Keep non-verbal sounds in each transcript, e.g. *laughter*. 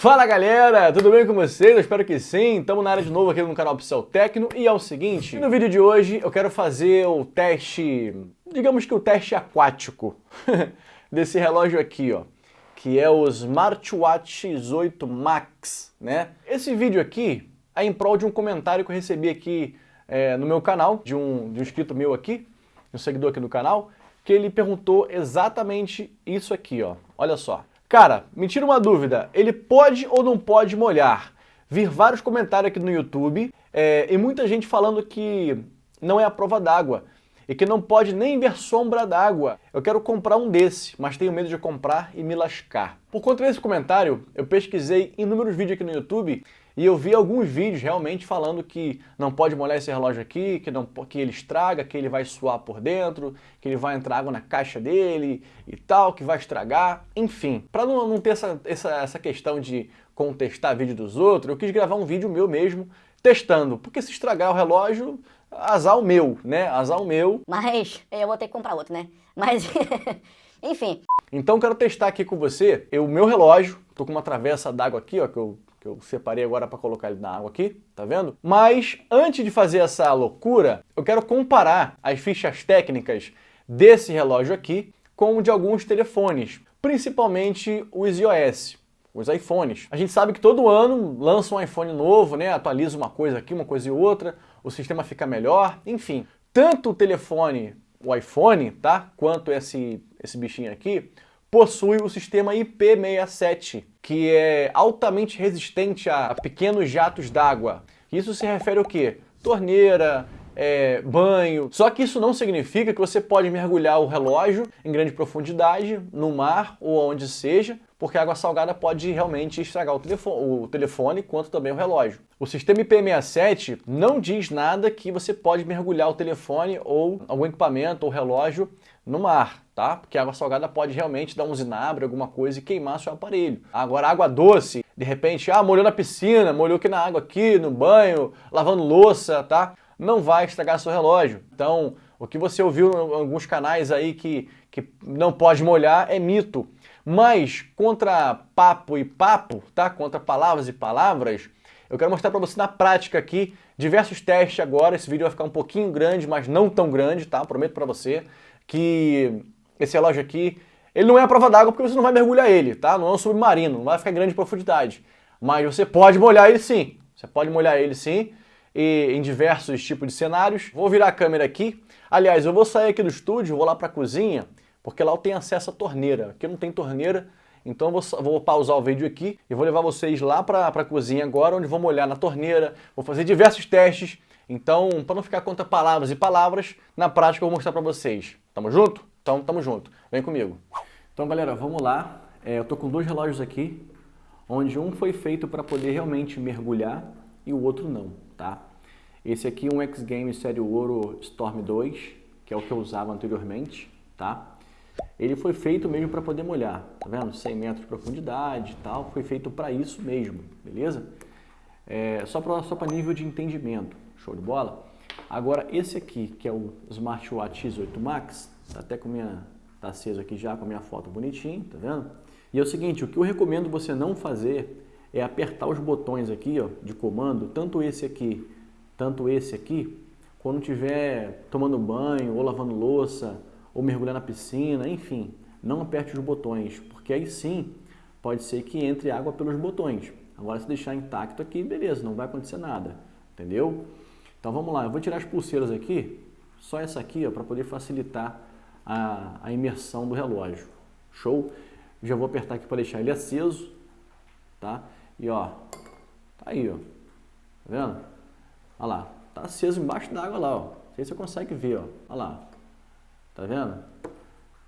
Fala galera, tudo bem com vocês? Eu espero que sim. Estamos na área de novo aqui no canal Pixel Tecno e é o seguinte, no vídeo de hoje eu quero fazer o teste, digamos que o teste aquático *laughs* desse relógio aqui, ó, que é o Smartwatch X8 Max, né? Esse vídeo aqui é em prol de um comentário que eu recebi aqui é, no meu canal, de um, de um inscrito meu aqui, um seguidor aqui do canal, que ele perguntou exatamente isso aqui, ó. Olha só. Cara, me tira uma dúvida, ele pode ou não pode molhar? Vi vários comentários aqui no YouTube é, e muita gente falando que não é a prova d'água e que não pode nem ver sombra d'água. Eu quero comprar um desse, mas tenho medo de comprar e me lascar. Por conta desse comentário, eu pesquisei inúmeros vídeos aqui no YouTube e eu vi alguns vídeos realmente falando que não pode molhar esse relógio aqui, que, não, que ele estraga, que ele vai suar por dentro, que ele vai entrar água na caixa dele e tal, que vai estragar, enfim. Para não, não, ter essa, essa, essa questão de contestar vídeo dos outros, eu quis gravar um vídeo meu mesmo testando, porque se estragar o relógio, azar o meu, né? Azar o meu. Mas eu vou ter que comprar outro, né? Mas, *laughs* enfim. Então quero testar aqui com você o meu relógio, tô com uma travessa d'água aqui, ó, que eu que eu separei agora para colocar ele na água aqui, tá vendo? Mas antes de fazer essa loucura, eu quero comparar as fichas técnicas desse relógio aqui com de alguns telefones, principalmente os iOS, os iPhones. A gente sabe que todo ano lança um iPhone novo, né? atualiza uma coisa aqui, uma coisa e outra, o sistema fica melhor, enfim. Tanto o telefone, o iPhone, tá? quanto esse, esse bichinho aqui, possui o sistema IP67, que é altamente resistente a pequenos jatos d'água. Isso se refere ao quê? Torneira, é, banho. Só que isso não significa que você pode mergulhar o relógio em grande profundidade, no mar ou onde seja, porque a água salgada pode realmente estragar o telefone, o telefone quanto também o relógio. O sistema IP67 não diz nada que você pode mergulhar o telefone ou algum equipamento ou relógio no mar, tá? Porque a água salgada pode realmente dar um zinabre, alguma coisa e queimar seu aparelho. Agora, água doce, de repente, ah, molhou na piscina, molhou aqui na água aqui, no banho, lavando louça, tá? Não vai estragar seu relógio. Então, o que você ouviu em alguns canais aí que, que não pode molhar é mito. Mas, contra papo e papo, tá? Contra palavras e palavras, eu quero mostrar para você na prática aqui diversos testes agora. Esse vídeo vai ficar um pouquinho grande, mas não tão grande, tá? Prometo para você que esse relógio aqui, ele não é a prova d'água porque você não vai mergulhar ele, tá? Não é um submarino, não vai ficar em grande profundidade. Mas você pode molhar ele sim. Você pode molhar ele sim, e em diversos tipos de cenários. Vou virar a câmera aqui. Aliás, eu vou sair aqui do estúdio, vou lá para a cozinha, porque lá eu tenho acesso à torneira. Aqui não tem torneira, então vou, vou pausar o vídeo aqui e vou levar vocês lá para a cozinha agora, onde vou molhar na torneira, vou fazer diversos testes. Então, para não ficar contra palavras e palavras, na prática eu vou mostrar para vocês. Tamo junto? Então, tamo junto. Vem comigo. Então, galera, vamos lá. É, eu tô com dois relógios aqui, onde um foi feito para poder realmente mergulhar e o outro não, tá? Esse aqui é um X Games Série Ouro Storm 2, que é o que eu usava anteriormente, tá? Ele foi feito mesmo para poder molhar, tá vendo? 100 metros de profundidade e tal, foi feito para isso mesmo, beleza? É, só para só nível de entendimento, show de bola? Agora, esse aqui, que é o Smartwatch X8 Max, tá até com minha, tá aceso aqui já com a minha foto bonitinho, tá vendo? E é o seguinte, o que eu recomendo você não fazer é apertar os botões aqui, ó, de comando, tanto esse aqui, tanto esse aqui, quando estiver tomando banho, ou lavando louça, ou mergulhar na piscina, enfim, não aperte os botões, porque aí sim pode ser que entre água pelos botões. Agora, se deixar intacto aqui, beleza, não vai acontecer nada, entendeu? Então vamos lá, eu vou tirar as pulseiras aqui, só essa aqui para poder facilitar a, a imersão do relógio. Show? Já vou apertar aqui para deixar ele aceso, tá? E ó, tá aí, ó, tá vendo? Olha lá, tá aceso embaixo d'água lá, ó. Não sei se você consegue ver, ó. Olha lá, tá vendo?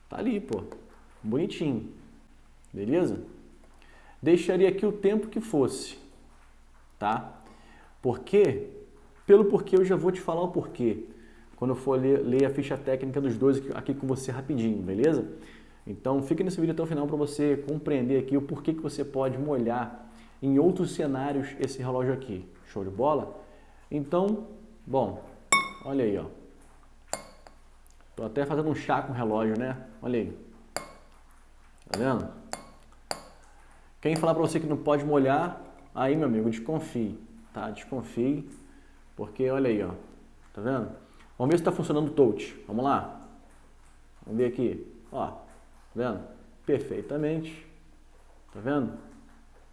Tá ali, pô, bonitinho, beleza? Deixaria aqui o tempo que fosse, tá? Porque pelo porquê eu já vou te falar o porquê. Quando eu for ler, ler a ficha técnica dos dois aqui, com você rapidinho, beleza? Então fica nesse vídeo até o final para você compreender aqui o porquê que você pode molhar em outros cenários esse relógio aqui. Show de bola? Então, bom, olha aí, ó. Tô até fazendo um chá com o relógio, né? Olha aí. Tá vendo? Quem falar para você que não pode molhar, aí, meu amigo, desconfie, tá? Desconfie, porque olha aí, ó. Tá vendo? Vamos ver se está funcionando o touch. Vamos lá? Vamos ver aqui. Ó, tá vendo? Perfeitamente. Tá vendo?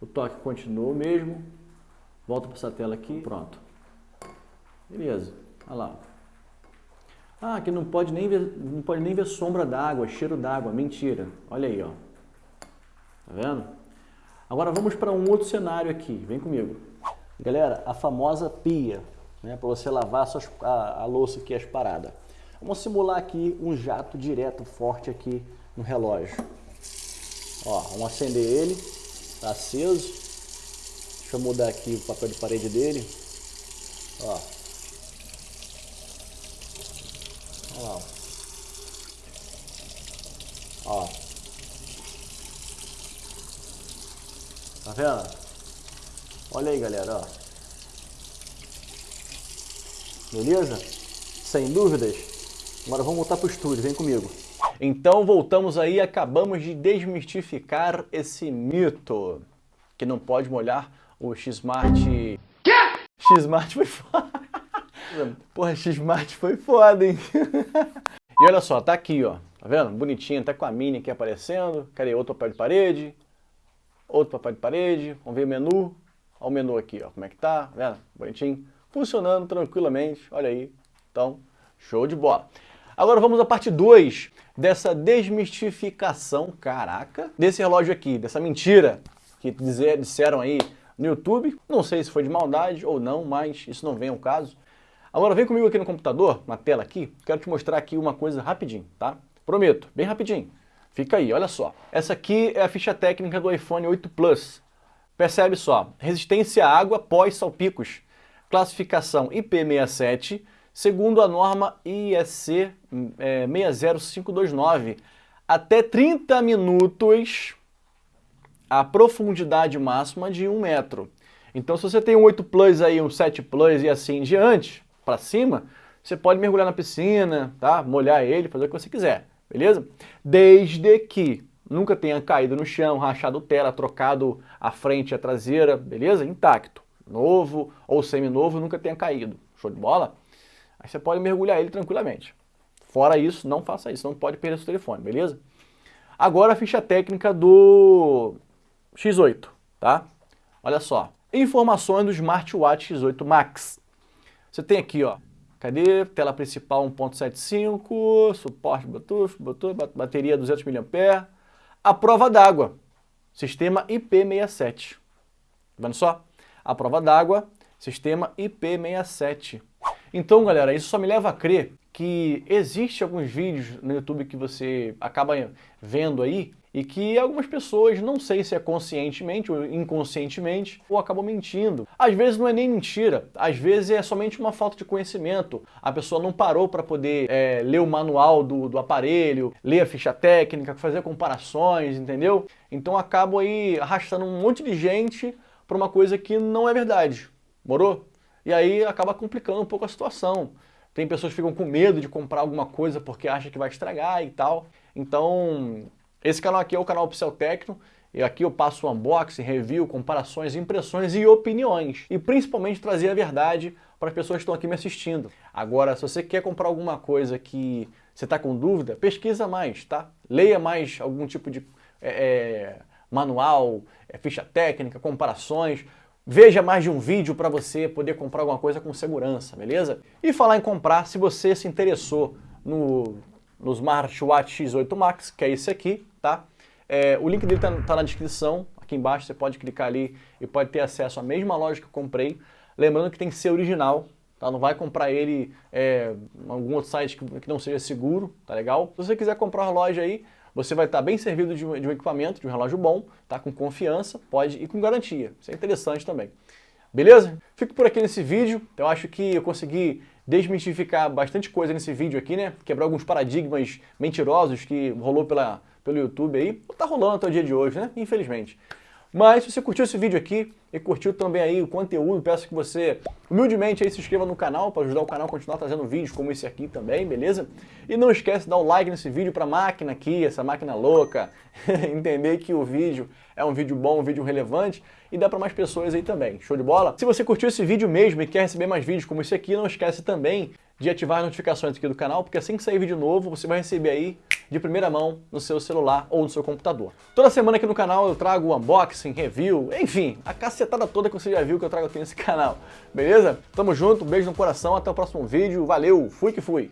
O toque continua o mesmo. Volta para essa tela aqui. Pronto. Beleza. Olha lá. Ah, aqui não pode nem ver, não pode nem ver sombra d'água, cheiro d'água. Mentira. Olha aí, ó. Tá vendo? Agora vamos para um outro cenário aqui. Vem comigo. Galera, a famosa pia, né, para você lavar a, suas, a, a louça aqui, as paradas. Vamos simular aqui um jato direto forte aqui no relógio. Ó, vamos acender ele, tá aceso. Deixa eu mudar aqui o papel de parede dele. Ó. Lá. Ó. Tá vendo? Olha aí, galera, ó. Beleza? Sem dúvidas? Agora vamos voltar para o estúdio, vem comigo. Então voltamos aí, acabamos de desmistificar esse mito que não pode molhar o X-Smart... Quê? X-Smart foi foda. *laughs* Porra, X-Smart foi foda, hein? *laughs* e olha só, tá aqui, ó. Tá vendo? Bonitinho, tá com a mini aqui aparecendo. Cadê? Outro papel de parede. Outro papel de parede. Vamos ver o menu. Olha o menu aqui, ó. Como é que tá? tá vendo? Bonitinho. Funcionando tranquilamente. Olha aí. Então, show de bola. Agora vamos à parte 2 dessa desmistificação, caraca, desse relógio aqui, dessa mentira que dizer, disseram aí no YouTube. Não sei se foi de maldade ou não, mas isso não vem ao caso. Agora vem comigo aqui no computador, na tela aqui, quero te mostrar aqui uma coisa rapidinho, tá? Prometo, bem rapidinho. Fica aí, olha só. Essa aqui é a ficha técnica do iPhone 8 Plus. Percebe só, resistência à água pós-salpicos, classificação IP67, segundo a norma IEC é, 60529, até 30 minutos a profundidade máxima de 1 metro. Então se você tem um 8 Plus aí, um 7 Plus e assim em diante, para cima, você pode mergulhar na piscina, tá? molhar ele, fazer o que você quiser, beleza? Desde que nunca tenha caído no chão, rachado tela, trocado a frente e a traseira, beleza? Intacto, novo ou semi-novo, nunca tenha caído. Show de bola? Aí você pode mergulhar ele tranquilamente. Fora isso, não faça isso, não pode perder seu telefone, beleza? Agora a ficha técnica do X8, tá? Olha só, informações do Smartwatch X8 Max. Você tem aqui, ó, cadê? Tela principal 1.75, suporte Bluetooth, Bluetooth, bateria 200 mAh, a prova d'água, sistema IP67. Tá vendo só? A prova d'água, sistema IP67. Então, galera, isso só me leva a crer que existe alguns vídeos no YouTube que você acaba vendo aí e que algumas pessoas, não sei se é conscientemente ou inconscientemente, ou acabam mentindo. Às vezes não é nem mentira, às vezes é somente uma falta de conhecimento. A pessoa não parou para poder é, ler o manual do, do aparelho, ler a ficha técnica, fazer comparações, entendeu? Então acabam aí arrastando um monte de gente para uma coisa que não é verdade. Morou? E aí acaba complicando um pouco a situação. Tem pessoas que ficam com medo de comprar alguma coisa porque acham que vai estragar e tal. Então, esse canal aqui é o canal Pixel Tecno. E aqui eu passo unboxing, review, comparações, impressões e opiniões. E principalmente trazer a verdade para as pessoas que estão aqui me assistindo. Agora, se você quer comprar alguma coisa que você está com dúvida, pesquisa mais, tá? Leia mais algum tipo de é, é manual, é, ficha técnica, comparações. Veja mais de um vídeo para você poder comprar alguma coisa com segurança, beleza? E falar em comprar, se você se interessou no, no Smartwatch X8 Max, que é esse aqui, tá? É, o link dele está tá na descrição, aqui embaixo você pode clicar ali e pode ter acesso à mesma loja que eu comprei. Lembrando que tem que ser original, tá? Não vai comprar ele é, em algum outro site que, que não seja seguro, tá legal? Se você quiser comprar uma loja aí, você vai estar bem servido de um, de um equipamento, de um relógio bom, tá? com confiança, pode e com garantia. Isso é interessante também. Beleza? Fico por aqui nesse vídeo. Eu acho que eu consegui desmistificar bastante coisa nesse vídeo aqui, né? Quebrar alguns paradigmas mentirosos que rolou pela, pelo YouTube aí. Tá rolando até o dia de hoje, né? Infelizmente. Mas se você curtiu esse vídeo aqui e curtiu também aí o conteúdo, peço que você humildemente aí se inscreva no canal para ajudar o canal a continuar trazendo vídeos como esse aqui também, beleza? E não esquece de dar o like nesse vídeo para a máquina aqui, essa máquina louca, *laughs* entender que o vídeo é um vídeo bom, um vídeo relevante e dá para mais pessoas aí também. Show de bola? Se você curtiu esse vídeo mesmo e quer receber mais vídeos como esse aqui, não esquece também de ativar as notificações aqui do canal, porque assim que sair vídeo novo, você vai receber aí de primeira mão no seu celular ou no seu computador. Toda semana aqui no canal eu trago unboxing, review, enfim, a cacetada toda que você já viu que eu trago aqui nesse *laughs* canal, beleza? Tamo junto, beijo no coração, até o próximo vídeo, valeu, fui que fui!